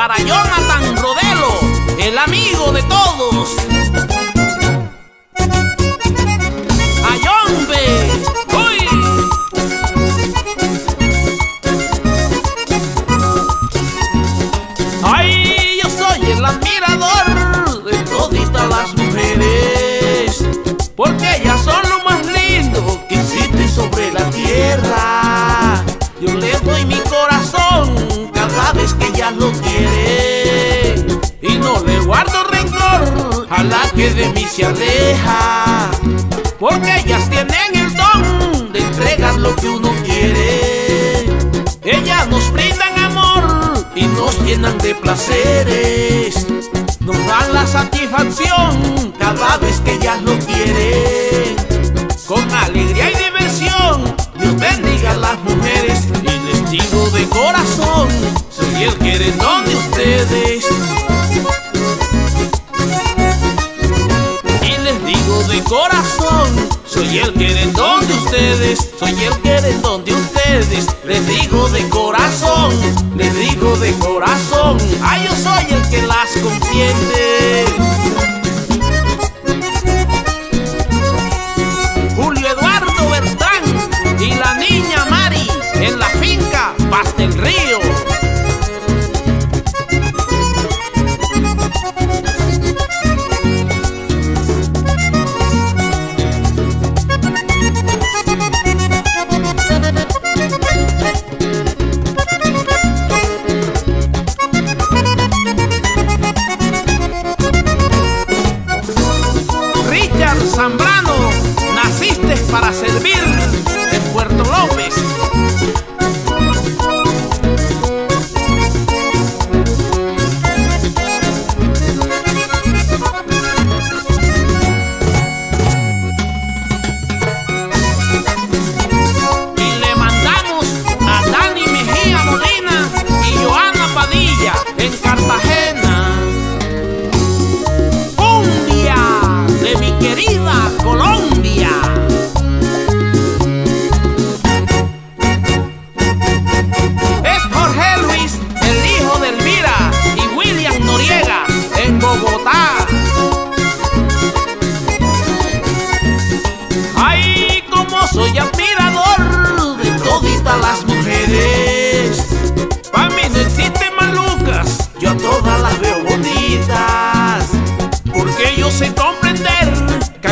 para Jonathan Rodelo, el amigo de todos. Vez que ellas lo quieren y no le guardo rencor a la que de mí se aleja, porque ellas tienen el don de entregar lo que uno quiere. Ellas nos brindan amor y nos llenan de placeres. Corazón, soy el querendón de ustedes, soy el querendón de ustedes. Les digo de corazón, les digo de corazón, ay yo soy el que las consiente. Richard Zambrano, naciste para servir mi querida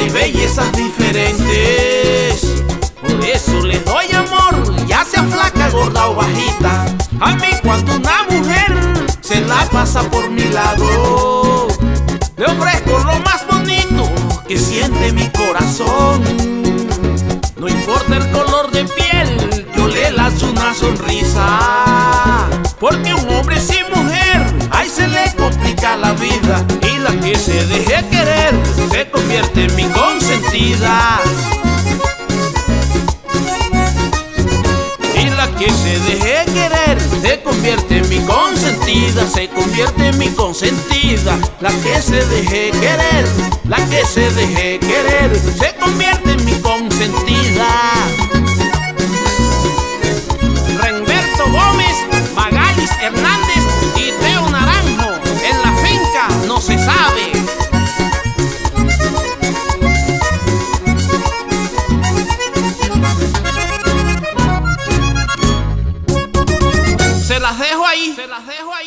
bellezas diferentes. Por eso le doy amor, ya sea flaca, gorda o bajita. A mí cuando una mujer se la pasa por mi lado, le ofrezco lo más bonito que siente mi corazón. No importa el color de piel, yo le lanzo una sonrisa. Porque un hombre sin mujer, ahí se le complica la vida. Y la que se deje querer, convierte mi consentida. Y la que se deje querer, se convierte en mi consentida. Se convierte en mi consentida. La que se deje querer, la que se deje querer, se convierte en mi las dejo ahí. Se las dejo ahí.